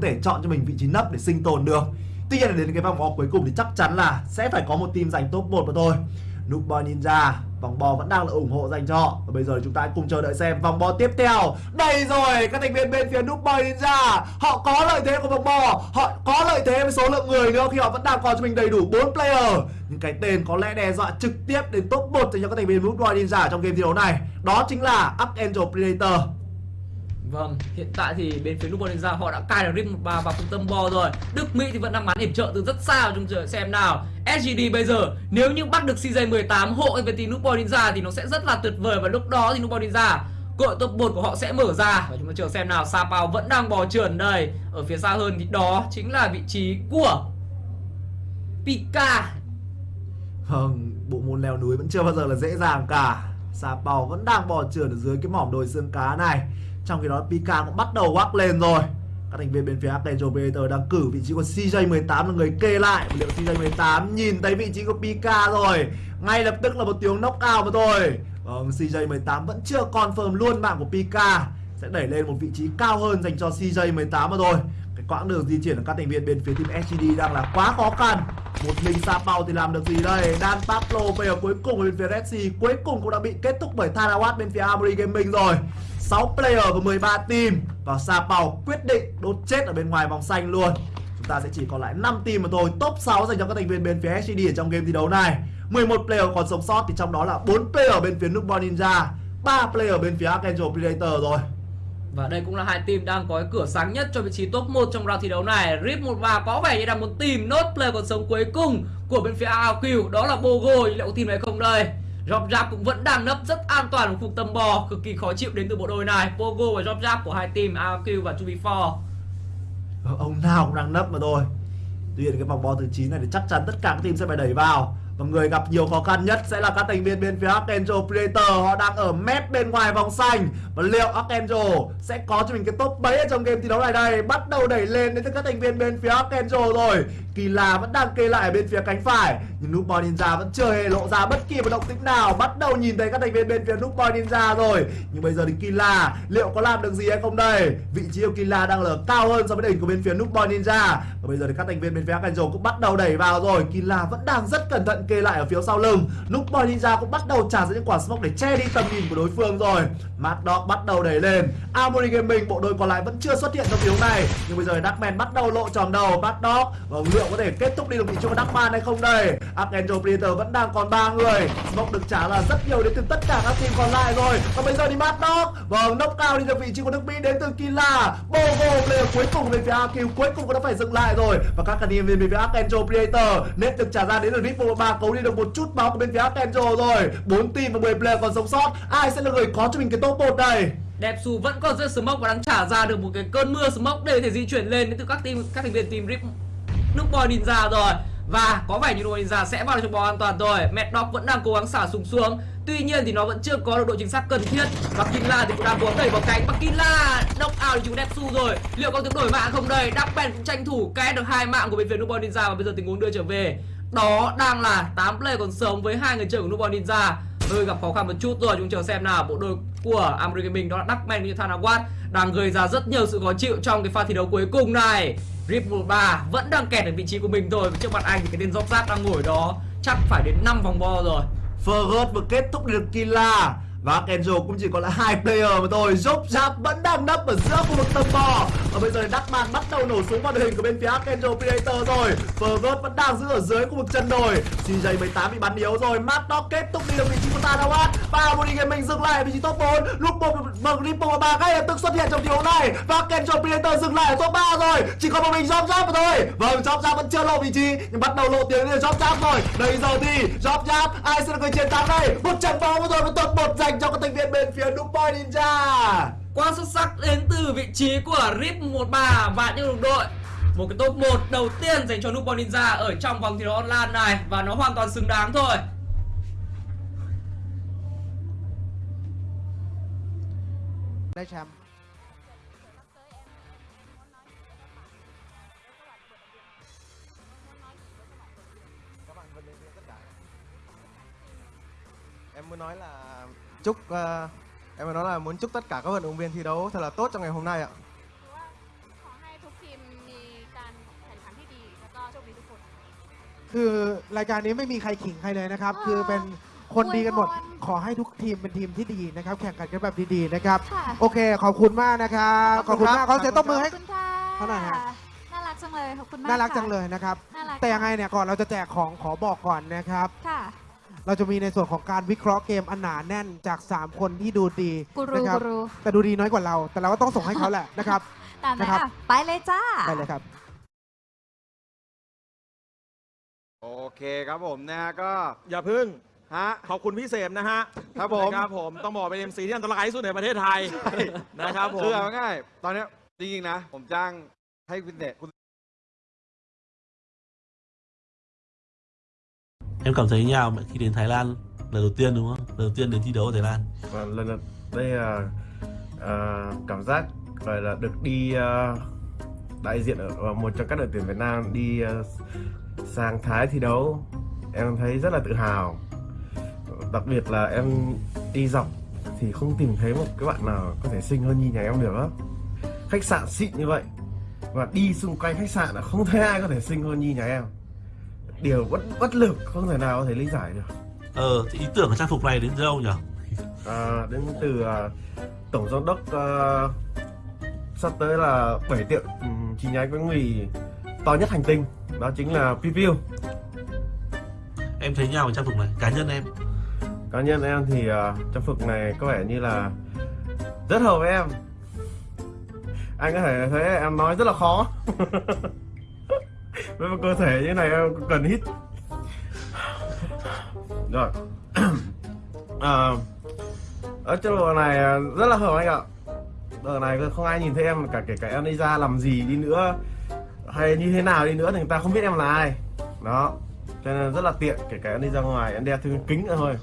có thể chọn cho mình vị trí nấp để sinh tồn được. Tuy nhiên là đến cái vòng bò cuối cùng thì chắc chắn là sẽ phải có một team giành top 1 mà thôi. Noob Boy Ninja, Vòng bò vẫn đang là ủng hộ dành cho. Và bây giờ chúng ta cùng chờ đợi xem vòng bò tiếp theo. Đây rồi, các thành viên bên phía Noob Boy Ninja. Họ có lợi thế của vòng bò Họ có lợi thế với số lượng người nữa Khi họ vẫn đang còn cho mình đầy đủ 4 player. Những cái tên có lẽ đe dọa trực tiếp đến top 1 dành cho các thành viên Noob Boy Ninja trong game thi đấu này. Đó chính là Archangel Predator. Vâng, hiện tại thì bên phía lúc Ninja họ đã cài được Rip 13 vào trung tâm bo rồi. Đức Mỹ thì vẫn đang bắn hiểm trợ từ rất xa chúng chờ xem nào. SGD bây giờ nếu như bắt được CJ18 hộ về team lúc Ninja thì nó sẽ rất là tuyệt vời Và lúc đó thì lúc Ninja cơ hội top 1 của họ sẽ mở ra. Và chúng ta chờ xem nào Sapao vẫn đang bò trườn đây. Ở phía xa hơn thì đó chính là vị trí của Pika. Vâng, bộ môn leo núi vẫn chưa bao giờ là dễ dàng cả. Sapao vẫn đang bò trườn ở dưới cái mỏm đồi xương cá này trong khi đó Pika cũng bắt đầu quắc lên rồi. Các thành viên bên phía Archangel Predator đang cử vị trí của CJ18 là người kê lại. Liệu CJ18 nhìn thấy vị trí của Pika rồi? Ngay lập tức là một tiếng knockout mà thôi. Vâng, CJ18 vẫn chưa confirm luôn mạng của Pika. Sẽ đẩy lên một vị trí cao hơn dành cho CJ18 mà thôi. Cái quãng đường di chuyển của các thành viên bên phía team SGD đang là quá khó khăn. Một mình Sapao thì làm được gì đây? Dan Pablo bây giờ cuối cùng bên phía Red Sea Cuối cùng cũng đã bị kết thúc bởi Thanawat bên phía Amri Gaming rồi. 6 player và 13 team. Và Sa Pao quyết định đốt chết ở bên ngoài vòng xanh luôn. Chúng ta sẽ chỉ còn lại 5 team mà thôi. Top 6 dành cho các thành viên bên phía HCD ở trong game thi đấu này. 11 player còn sống sót thì trong đó là 4 player bên phía Noobon Ninja 3 player bên phía Archangel Predator rồi. Và đây cũng là hai team đang có cái cửa sáng nhất cho vị trí top 1 trong round thi đấu này. Rip 13 có vẻ như đang muốn tìm nốt player còn sống cuối cùng của bên phía AQ Đó là Bogo, liệu có tìm này không đây? Job Jab cũng vẫn đang nấp rất an toàn ở khu tầm bò, Cực kỳ khó chịu đến từ bộ đôi này. Pogo và Job Jab của hai team AQ và 2B4 ờ, Ông nào cũng đang nấp mà thôi. Tuy nhiên cái vòng bo thứ 9 này thì chắc chắn tất cả các team sẽ phải đẩy vào. Và người gặp nhiều khó khăn nhất sẽ là các thành viên bên phía Angel Predator. Họ đang ở mép bên ngoài vòng xanh. Và liệu Archangel sẽ có cho mình cái top bấy ở trong game thi đấu này? Đây, Bắt đầu đẩy lên đến từ các thành viên bên phía Archangel rồi. Kỳ là vẫn đang kê lại ở bên phía cánh phải, Nhưng Noob Ninja vẫn chưa hề lộ ra bất kỳ một động tĩnh nào. Bắt đầu nhìn thấy các thành viên bên phía Noob Ninja rồi. Nhưng bây giờ thì Killa liệu có làm được gì hay không đây? Vị trí của Killa đang ở cao hơn so với đỉnh của bên phía Noob Ninja. Và bây giờ thì các thành viên bên phía Archangel cũng bắt đầu đẩy vào rồi. Killa vẫn đang rất cẩn thận kê lại ở phía sau lưng. Noob Ninja cũng bắt đầu trả ra những quả smoke để che đi tầm nhìn của đối phương rồi. Mad Dog bắt đầu đẩy lên. Armory Gaming bộ đôi còn lại vẫn chưa xuất hiện trong tiếng này. Nhưng bây giờ Darkman bắt đầu lộ tròn đầu bắt Dog và liệu có thể kết thúc đi được vị trí của Darkman hay không đây? Archangel Predator vẫn đang còn ba người. Smoke được trả là rất nhiều đến từ tất cả các team còn lại rồi. Và bây giờ đi bắt Dog Vâng, knock cao đi được vị trí của nước Mỹ đến từ Killa Bogo player cuối cùng bên phía AQ cuối cùng cũng đã phải dừng lại rồi. Và các thành viên về phía Archangel Predator nếp được trả ra đến từ Ripple. 3 cấu đi được một chút máu của bên phía Archangel rồi. 4 team và 10 player còn sống sót. Ai sẽ là người có cho mình cái top 1 đây Đẹp Su vẫn còn rất smoke và đang trả ra được một cái cơn mưa. Smoke để có thể di chuyển lên đến từ các team, các thành viên team Rip nước boy ninja rồi. Và có vẻ như đội ninja sẽ vào trong bò an toàn rồi. Mẹ dog vẫn đang cố gắng xả súng xuống. Tuy nhiên thì nó vẫn chưa có được độ chính xác cần thiết. Và Kinla thì cũng đang cố gắng đẩy vào cánh. Và Kinla knock out thì chúng su rồi. Liệu có tiếng đổi mạng không đây? Darkman cũng tranh thủ két được hai mạng của bên phía Nubon Ninja. Và bây giờ tình huống đưa trở về. Đó đang là 8 player còn sống với hai người chơi của Nubon Ninja hơi gặp khó khăn một chút rồi, chúng chờ xem nào. Bộ đôi của Amri Gaming đó là Duckman như Thanawat đang gây ra rất nhiều sự khó chịu trong cái pha thi đấu cuối cùng này. Rip 13 vẫn đang kẹt ở vị trí của mình rồi trước mặt anh thì cái tên dốc rác đang ngồi đó, chắc phải đến 5 vòng bo rồi. Fergus vừa kết thúc được Killa và Kenzo cũng chỉ còn là hai player mà thôi. Dốc Giáp vẫn đang nấp ở giữa khu vực tầm bò. Và bây giờ Darkman bắt đầu nổ súng vào đội hình của bên phía Kenzo Predator rồi. Fergus vẫn đang giữ ở dưới khu vực chân đồi. CJ18 bị bắn yếu rồi. Mad Dog kết thúc đi được vị trí của ta đâu Tanawatt Và Modi Gaming dừng lại ở vị trí top 4 Lúc một bằng Ripple và 3 ngay lập tức xuất hiện trong điều này. Và Kenzo Predator dừng lại ở top 3 rồi. Chỉ còn một mình Job Job thôi. Vâng Job Job vẫn chưa lộ vị trí, Nhưng bắt đầu lộ tiếng lên Job Job rồi. Bây giờ thì Job Job ai sẽ là người chiến thắng đây? Một trận bóng rồi một top 1 dành cho các thành viên bên phía Noob Ninja. Quá xuất sắc đến từ vị trí của Rip 13 và những đồng đội. Một cái top 1 đầu tiên dành cho Noob Ninja ở trong vòng thi đấu online này Và nó hoàn toàn xứng đáng thôi. Đây Sam Em muốn nói là chúc uh, em phải nói là muốn chúc tất cả các vận động viên thi đấu thật là tốt trong ngày hôm nay ạ อให้ทุกทีมมีกแข่งขันที่ดีแล้ก็โชคดีทุกคน คือรายการนี้ไม่มีใครขิงใครเลยนะครับ คือเป็นคนดีกันหมดขอให้ทุกทีมเป็นทีมที่ดีนะครับ แข่งขันกันแบบดีๆนะครับโอเค ขอบคุณมากนะครับขอบคุณมากคขอเสียงตบมือให้ อบเท่าไหร่ฮะ น่ารักจังเลยขอบคุณมากน่ารักจังเลยนะครับแต่ยังไงเนี่ยก่อนเราจะแจกของขอบอกก่อนนะครับ เราจะมีในส่วนของการวิเคราะห์เกมอันหนาแน่นจาก 3 คนที่ดูดีกูรูนะครับกูรูแต่ดูดีน้อยกว่าเรา แต่เราก็ต้องส่งให้เขาแหละนะครับตามนั้นนะครับ อะไปเลยจ้า ไปเลยครับ โอเคครับผมนะฮะก็อย่าพึ่ง ฮะ ขอบคุณพี่เสมนะฮะครับผม นะครับผมต้องบอกเป็น MC ที่อันตรายที่สุดในประเทศไทยนะครับผม คือเอาง่ายๆตอนเนี้ยจริงๆนะ ผมจ้างให้คุณเดชคุณ Em cảm thấy như nào khi đến Thái Lan? Lần đầu tiên đúng không? Lần đầu tiên đến thi đấu ở Thái Lan. và lần đầu đây là uh, cảm giác gọi là được đi uh, đại diện ở một trong các đội tuyển Việt Nam đi uh, sang Thái thi đấu. Em thấy rất là tự hào. Đặc biệt là em đi dọc thì không tìm thấy một cái bạn nào có thể xinh hơn như nhà em được á. Khách sạn xịn như vậy. Và đi xung quanh khách sạn là không thấy ai có thể xinh hơn như nhà em điều bất bất lực không thể nào có thể lý giải được Ờ, thì ý tưởng của trang phục này đến từ đâu nhỉ? à, đến từ à, tổng giám đốc à, sắp tới là 7 tiệm ừm, chi nhánh bánh mì to nhất hành tinh đó chính là PPU Em thấy nhau trang phục này, cá nhân em. cá nhân em thì à, trang phục này có vẻ như là rất hợp với em anh có thể thấy em nói rất là khó với một cơ thể như này em cần hít. Rồi. À, ở chỗ đồ này ờ, rất là hợp anh ạ. Đồ này không ai nhìn thấy em cả kể cả em đi ra làm gì đi nữa hay như thế nào đi nữa thì người ta không biết em là ai. Đó cho nên rất là tiện kể cả em đi ra ngoài em đeo thêm kính nữa thôi.